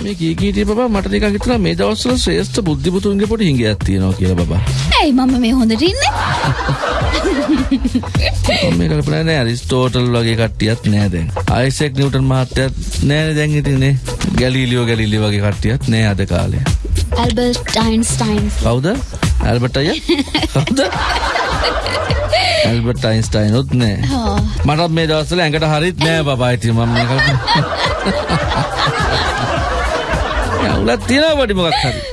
මේ කී කීටි බබා මට නිකන් හිතුණා මේ දවස්වල ශ්‍රේෂ්ඨ බුද්ධිපුතුන්ගේ පොඩි හිඟයක් තියෙනවා කියලා බබා. ඇයි මම මේ හොඳට ඉන්නේ? මම මේ කල්පනා නෑ ඇරිස්ටෝටල් වගේ කට්ටියත් නෑ දැන්. අයිසෙක් නිව්ටන් මහත්තයත් නෑනේ දැන් ඉතින් නේ. ගැලීලියෝ ගැලීලියෝ වගේ කට්ටියත් නෑ අද කාලේ. Albert Einstein. කවුද? ඇල්බර්ට් අයියා? කවුද? ඇල්බර්ට් අයින්ස්ටයින් උත් නෑ. මටත් මේ දවස්වල ඇඟට හරිත් නෑ බබා ඉතින් මම මේ කල්පනා. යවුලක් තියෙනවා පොඩි මොකක් හරි.